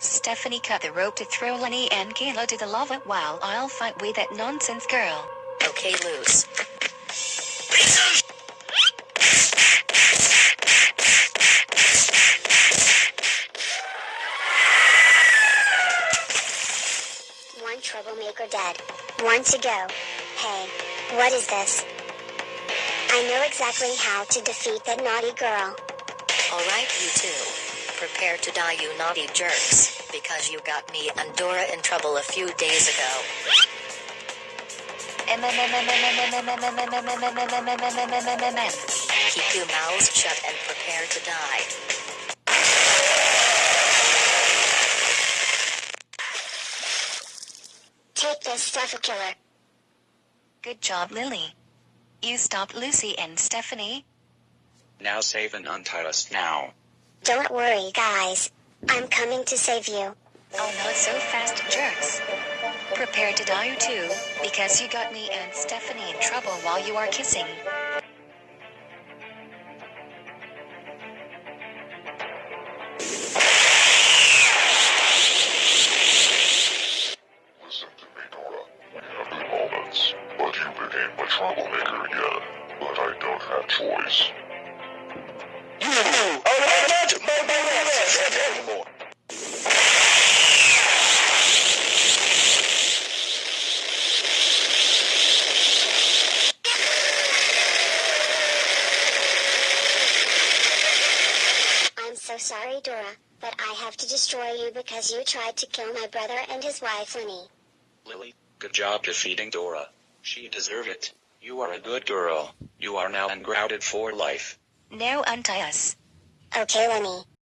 Stephanie cut the rope to throw Lenny and Kayla to the lava while I'll fight with that nonsense girl. Okay, loose. One troublemaker dead. One to go. Hey, what is this? I know exactly how to defeat that naughty girl. Alright, you two. Prepare to die, you naughty jerks, because you got me and Dora in trouble a few days ago. Keep your mouths shut and prepare to die. Take this stuff, killer. Good job, Lily. You stopped Lucy and Stephanie. Now save and untie us now. Don't worry, guys. I'm coming to save you. Oh, not so fast, jerks. Prepare to die, you too, because you got me and Stephanie in trouble while you are kissing. Listen to me, Dora. We have good moments, but you became a troublemaker again. But I don't have choice. I'm so sorry, Dora, but I have to destroy you because you tried to kill my brother and his wife, Lenny. Lily, good job defeating Dora. She deserved it. You are a good girl. You are now ungrounded for life. Now untie us. Okay, Lenny.